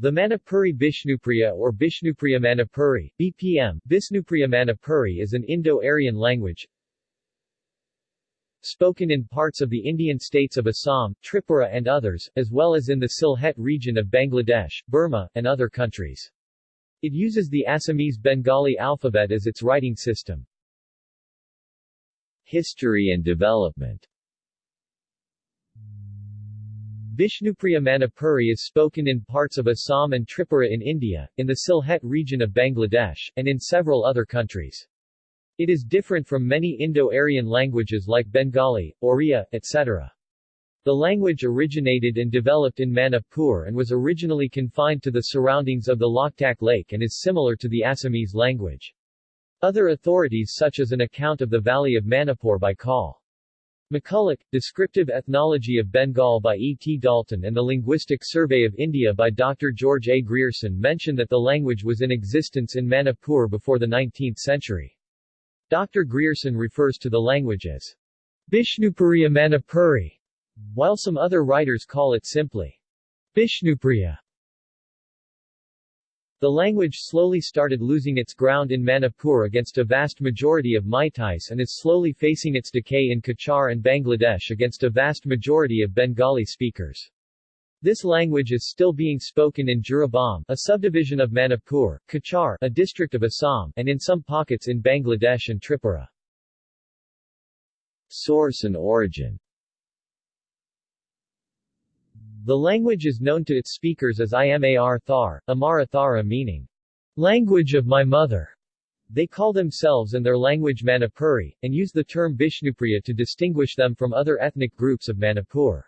The Manipuri Bishnupriya or Bishnupriya Manipuri BPM, Bisnupriya Manipuri is an Indo-Aryan language spoken in parts of the Indian states of Assam, Tripura and others, as well as in the Sylhet region of Bangladesh, Burma, and other countries. It uses the Assamese Bengali alphabet as its writing system. History and development Bishnupriya Manipuri is spoken in parts of Assam and Tripura in India, in the Sylhet region of Bangladesh, and in several other countries. It is different from many Indo-Aryan languages like Bengali, Oriya, etc. The language originated and developed in Manipur and was originally confined to the surroundings of the Loktak Lake and is similar to the Assamese language. Other authorities such as an account of the Valley of Manipur by Col. McCulloch, Descriptive Ethnology of Bengal by E. T. Dalton and the Linguistic Survey of India by Dr. George A. Grierson mention that the language was in existence in Manipur before the 19th century. Dr. Grierson refers to the language as Bishnupuriya Manipuri, while some other writers call it simply Bishnupriya. The language slowly started losing its ground in Manipur against a vast majority of Meiteis and is slowly facing its decay in Cachar and Bangladesh against a vast majority of Bengali speakers. This language is still being spoken in Jiribam, a subdivision of Manipur, Cachar, a district of Assam, and in some pockets in Bangladesh and Tripura. Source and origin the language is known to its speakers as Imar Thar, Amara Thara meaning, language of my mother. They call themselves and their language Manipuri, and use the term Bishnupriya to distinguish them from other ethnic groups of Manipur.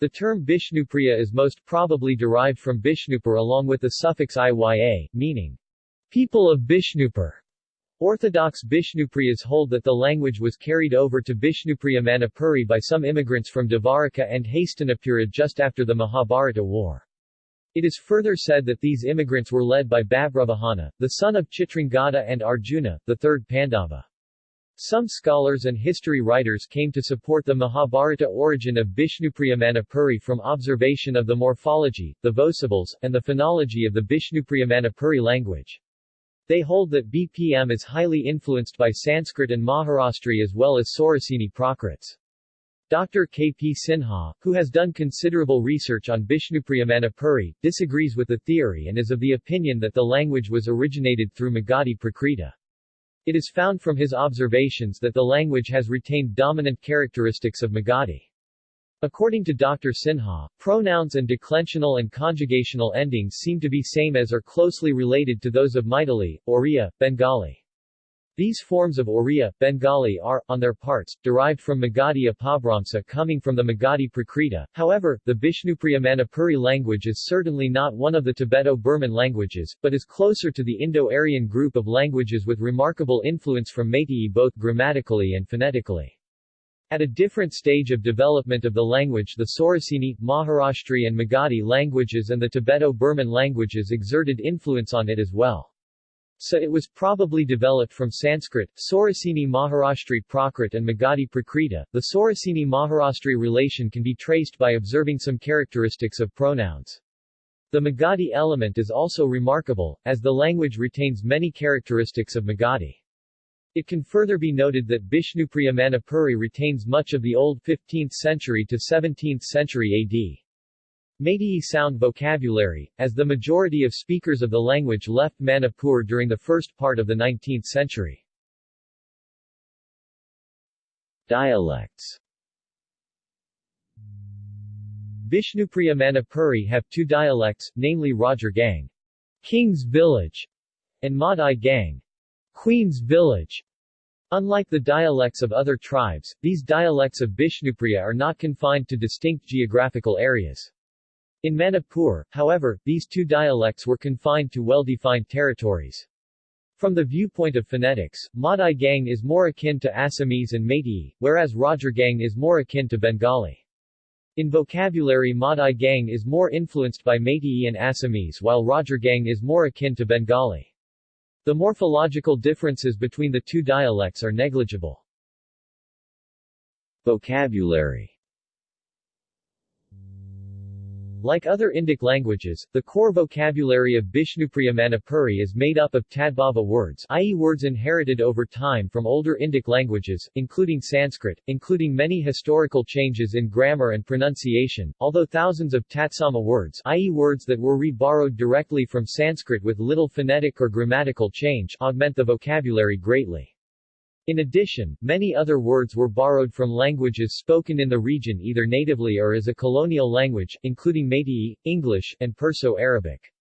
The term Bishnupriya is most probably derived from Bishnupur along with the suffix iya, meaning, people of Bishnupur. Orthodox Bishnupriyas hold that the language was carried over to Bishnupriya Manipuri by some immigrants from Dvaraka and Hastinapura just after the Mahabharata war. It is further said that these immigrants were led by Babravahana, the son of Chitrangada and Arjuna, the third Pandava. Some scholars and history writers came to support the Mahabharata origin of Bishnupriya Manipuri from observation of the morphology, the vocables, and the phonology of the Bishnupriya Manipuri language. They hold that BPM is highly influenced by Sanskrit and Maharashtri as well as Sauraseni Prakrits. Dr. K. P. Sinha, who has done considerable research on Bishnupriya Manipuri, disagrees with the theory and is of the opinion that the language was originated through Magadhi Prakrita. It is found from his observations that the language has retained dominant characteristics of Magadhi. According to Dr. Sinha, pronouns and declensional and conjugational endings seem to be same as or closely related to those of Maithili, Oriya, Bengali. These forms of Oriya, Bengali are, on their parts, derived from Magadhi Apabhramsa coming from the Magadhi Prakrita. However, the Bishnupriya Manipuri language is certainly not one of the Tibeto-Burman languages, but is closer to the Indo-Aryan group of languages with remarkable influence from Meitei both grammatically and phonetically. At a different stage of development of the language the Sauraseni, Maharashtri and Magadhi languages and the Tibeto-Burman languages exerted influence on it as well. So it was probably developed from Sanskrit, Sauraseni Maharashtri Prakrit and Magadhi Prakrita. The Sauraseni Maharashtri relation can be traced by observing some characteristics of pronouns. The Magadhi element is also remarkable, as the language retains many characteristics of Magadhi. It can further be noted that Bishnupriya Manipuri retains much of the old 15th century to 17th century AD. Meitei sound vocabulary, as the majority of speakers of the language left Manipur during the first part of the 19th century. Dialects Bishnupriya Manipuri have two dialects, namely Rajar Gang, King's Village, and Madai Gang, Queen's Village. Unlike the dialects of other tribes, these dialects of Bishnupriya are not confined to distinct geographical areas. In Manipur, however, these two dialects were confined to well-defined territories. From the viewpoint of phonetics, Madai Gang is more akin to Assamese and Meitei, whereas Rajar Gang is more akin to Bengali. In vocabulary Madai Gang is more influenced by Meitei and Assamese while Rajar Gang is more akin to Bengali. The morphological differences between the two dialects are negligible. Vocabulary Like other Indic languages, the core vocabulary of Bishnupriya Manipuri is made up of Tadbhava words i.e. words inherited over time from older Indic languages, including Sanskrit, including many historical changes in grammar and pronunciation, although thousands of Tatsama words i.e. words that were re-borrowed directly from Sanskrit with little phonetic or grammatical change augment the vocabulary greatly. In addition, many other words were borrowed from languages spoken in the region either natively or as a colonial language, including Meitei, English, and Perso-Arabic.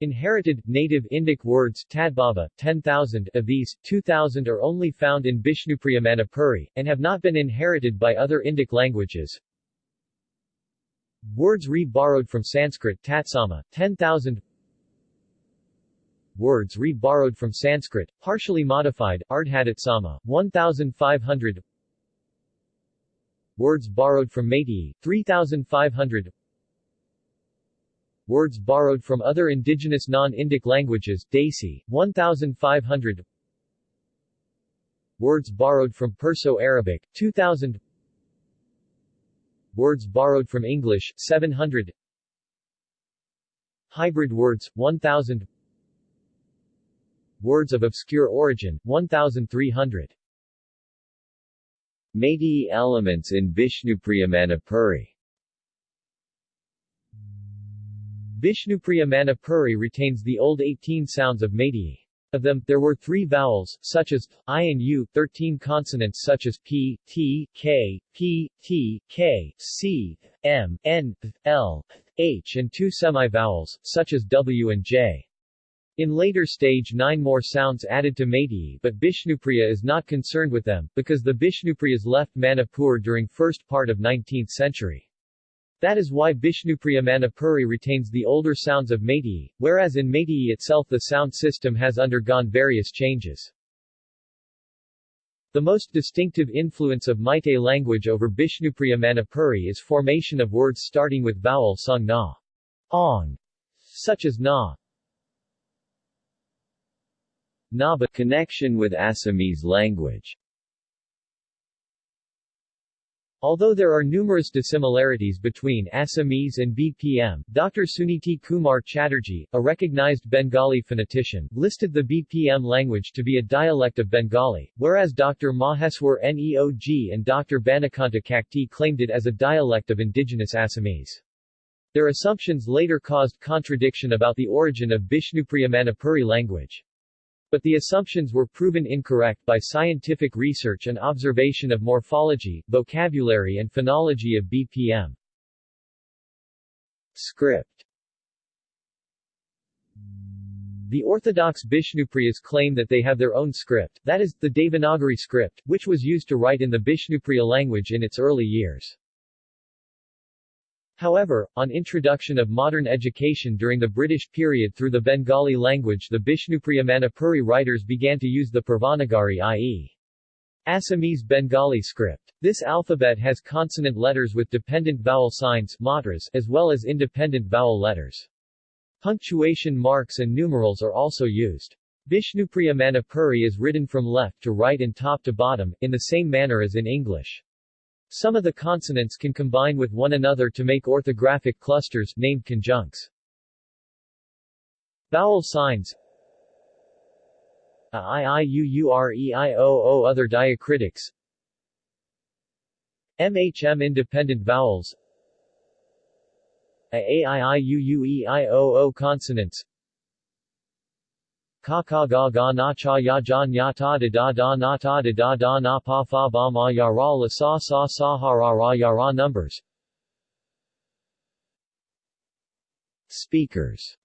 Inherited, native Indic words Tadbhava, 10,000 of these, 2,000 are only found in Bishnupriya Manipuri, and have not been inherited by other Indic languages. Words re-borrowed from Sanskrit Tatsama, 10,000 words re-borrowed from Sanskrit, partially modified, Ardhatatsama, 1,500 Words borrowed from Meitei, 3,500 Words borrowed from other indigenous non-Indic languages Desi, 1,500 Words borrowed from Perso-Arabic, 2,000 Words borrowed from English, 700 Hybrid words, 1,000 Words of obscure origin, 1,300. Meitei elements in Bishnupriya Manipuri retains the old 18 sounds of Meitei. Of them, there were three vowels, such as I and U, 13 consonants such as P, T, K, P, T, K, C, M, N, L, H and two semi-vowels, such as W and J. In later stage nine more sounds added to Meitei but Bishnupriya is not concerned with them, because the Bishnupriyas left Manipur during first part of 19th century. That is why Bishnupriya Manipuri retains the older sounds of Meitei, whereas in Meitei itself the sound system has undergone various changes. The most distinctive influence of Meitei language over Bishnupriya Manipuri is formation of words starting with vowel sung na, ong, such as na, Naba connection with Assamese language Although there are numerous dissimilarities between Assamese and BPM, Dr. Suniti Kumar Chatterjee, a recognized Bengali phonetician, listed the BPM language to be a dialect of Bengali, whereas Dr. Maheswar Neog and Dr. Banikanta Kakati claimed it as a dialect of indigenous Assamese. Their assumptions later caused contradiction about the origin of Bishnupriya Manipuri language. But the assumptions were proven incorrect by scientific research and observation of morphology, vocabulary and phonology of BPM. Script The Orthodox Bishnupriyas claim that they have their own script, that is, the Devanagari script, which was used to write in the Bishnupriya language in its early years. However, on introduction of modern education during the British period through the Bengali language the Bishnupriya Manipuri writers began to use the Pravanagari i.e. Assamese Bengali script. This alphabet has consonant letters with dependent vowel signs matras, as well as independent vowel letters. Punctuation marks and numerals are also used. Bishnupriya Manipuri is written from left to right and top to bottom, in the same manner as in English. Some of the consonants can combine with one another to make orthographic clusters, named conjuncts. Vowel signs. A i i u u r e i o o other diacritics. MHM independent vowels. A a i i u u e i o o consonants ka ka ga ga na cha ya ja nya ta da da da na ta da da da na pa fa ba ma ya ra la sa sa sa ha ra ra ya ra numbers. Speakers.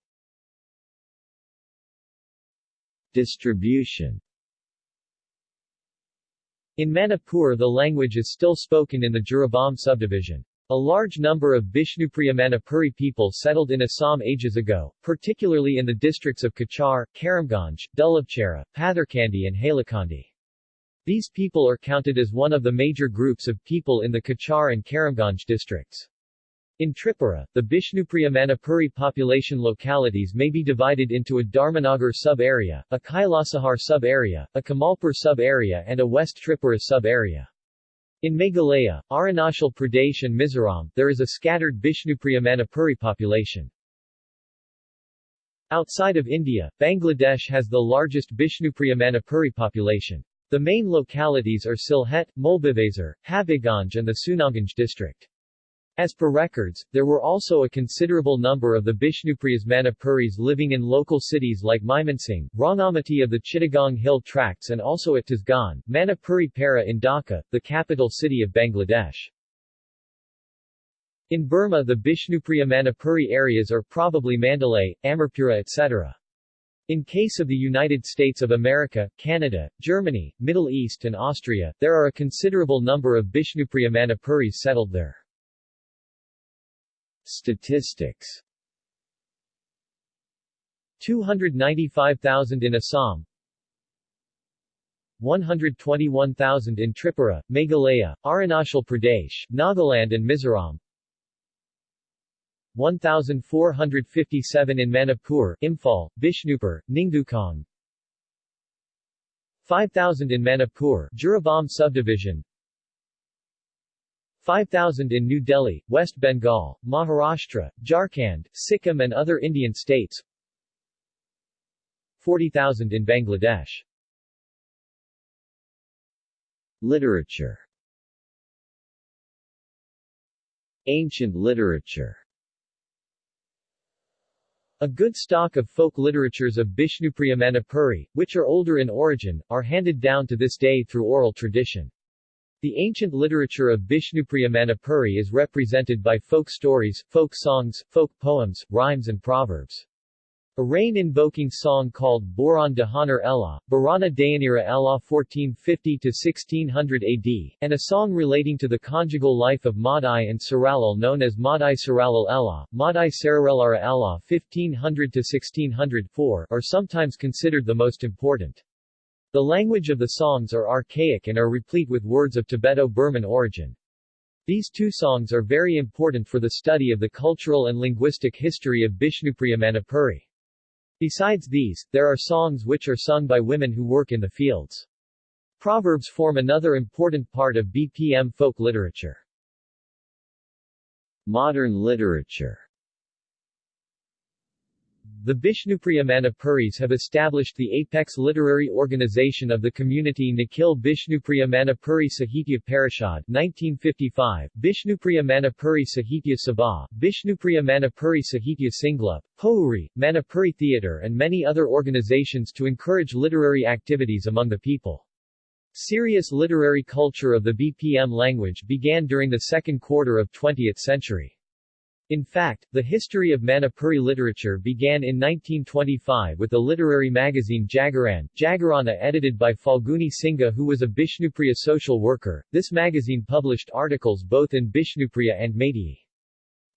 Distribution. In Manipur the language is still spoken in the Jiribam subdivision. A large number of Bishnupriya Manipuri people settled in Assam ages ago, particularly in the districts of Cachar, Karimganj, Dulabchera, Patharkandi and Hailakandi. These people are counted as one of the major groups of people in the Cachar and Karimganj districts. In Tripura, the Bishnupriya Manipuri population localities may be divided into a Dharmanagar sub-area, a Kailasahar sub-area, a Kamalpur sub-area and a West Tripura sub-area. In Meghalaya, Arunachal Pradesh and Mizoram, there is a scattered Bishnupriya Manipuri population. Outside of India, Bangladesh has the largest Bishnupriya Manipuri population. The main localities are Sylhet, Moulvibazar, Habiganj and the Sunamganj district. As per records, there were also a considerable number of the Bishnupriyas Manipuris living in local cities like Mymensingh, Rangamati of the Chittagong Hill Tracts and also at Tejgaon, Manipuri Para in Dhaka, the capital city of Bangladesh. In Burma the Bishnupriya Manipuri areas are probably Mandalay, Amarpura etc. In case of the United States of America, Canada, Germany, Middle East and Austria, there are a considerable number of Bishnupriya Manipuris settled there. Statistics. 295,000 in Assam. 121,000 in Tripura, Meghalaya, Arunachal Pradesh, Nagaland and Mizoram. 1,457 in Manipur, Imphal, Bishnupur, Ningthoukhong 5,000 in Manipur, Jiribam subdivision 5,000 in New Delhi, West Bengal, Maharashtra, Jharkhand, Sikkim and other Indian states. 40,000 in Bangladesh. Literature. Ancient literature. A good stock of folk literatures of Bishnupriya Manipuri, which are older in origin, are handed down to this day through oral tradition. The ancient literature of Bishnupriya Manipuri is represented by folk stories, folk songs, folk poems, rhymes and proverbs. A rain-invoking song called Boran Dahanar Ella, Barana Dayanira Ella 1450-1600 AD, and a song relating to the conjugal life of Madai and Saralal known as Madai Saralal Ella, Madai Sararelara Ella 1500-1604 are sometimes considered the most important. The language of the songs are archaic and are replete with words of Tibeto-Burman origin. These two songs are very important for the study of the cultural and linguistic history of Bishnupriya Manipuri. Besides these, there are songs which are sung by women who work in the fields. Proverbs form another important part of BPM folk literature. Modern literature the Bishnupriya Manipuris have established the apex literary organization of the community Nikhil Bishnupriya Manipuri Sahitya Parishad 1955, Bishnupriya Manipuri Sahitya Sabha, Bishnupriya Manipuri Sahitya Singla, Pohuri, Manipuri Theatre and many other organizations to encourage literary activities among the people. Serious literary culture of the BPM language began during the second quarter of 20th century. In fact, the history of Manipuri literature began in 1925 with the literary magazine Jagaran, Jagarana edited by Falguni Singha who was a Bishnupriya social worker. This magazine published articles both in Bishnupriya and Meitei.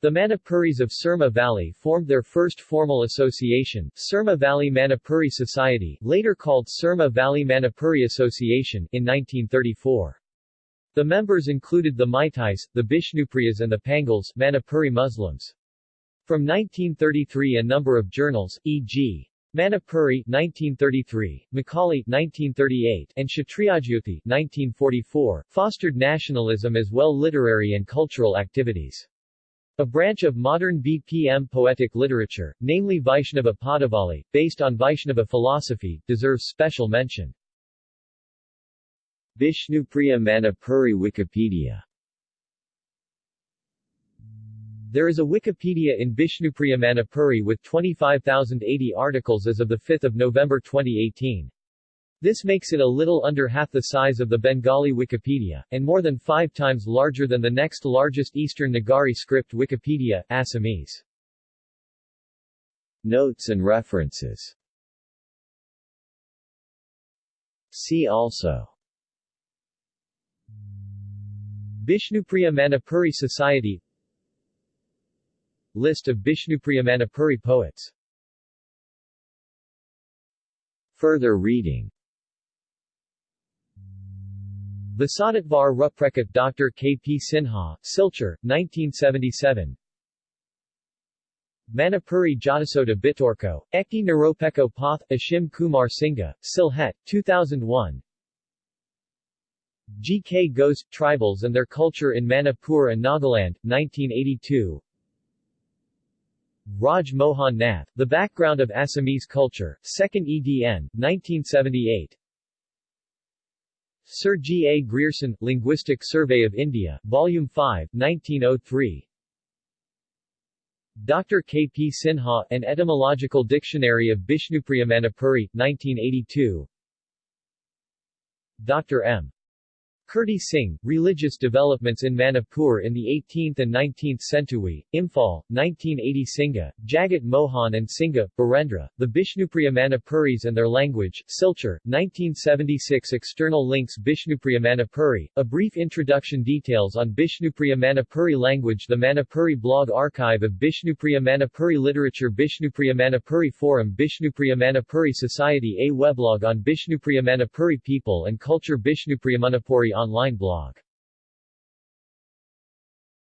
The Manipuris of Surma Valley formed their first formal association, Surma Valley Manipuri Society, later called Surma Valley Manipuri Association, in 1934. The members included the Meiteis, the Bishnupriyas and the Pangals Manipuri Muslims. From 1933 a number of journals, e.g. Manipuri 1933, Makali 1938, and Kshatriyajyoti 1944, fostered nationalism as well literary and cultural activities. A branch of modern BPM poetic literature, namely Vaishnava Padavali, based on Vaishnava philosophy, deserves special mention. Bishnupriya Manipuri Wikipedia There is a Wikipedia in Bishnupriya Manipuri with 25,080 articles as of 5 November 2018. This makes it a little under half the size of the Bengali Wikipedia, and more than five times larger than the next largest Eastern Nagari script Wikipedia, Assamese. Notes and references See also Bishnupriya Manipuri Society List of Bishnupriya Manipuri poets Further reading Vasaditvar Ruprekat Dr. K. P. Sinha, Silchar, 1977 Manipuri Jatasoda Bitorko, Ekti Naropeko Path, Ashim Kumar Singha, Sylhet, 2001 G. K. Ghosh Tribals and Their Culture in Manipur and Nagaland, 1982 Raj Mohan Nath, The Background of Assamese Culture, 2nd edn, 1978 Sir G. A. Grierson, Linguistic Survey of India, Volume 5, 1903 Dr. K. P. Sinha, An Etymological Dictionary of Bishnupriya Manipuri, 1982 Dr. M. Kirti Singh, Religious Developments in Manipur in the 18th and 19th Century, Imphal, 1980 Singha, Jagat Mohan and Singha, Barendra, The Bishnupriya Manipuris and Their Language, Silchar, 1976 External links Bishnupriya Manipuri, A Brief Introduction Details on Bishnupriya Manipuri Language The Manipuri Blog Archive of Bishnupriya Manipuri Literature Bishnupriya Manipuri Forum Bishnupriya Manipuri Society A weblog on Bishnupriya Manipuri People and Culture Bishnupriya Manipuri online blog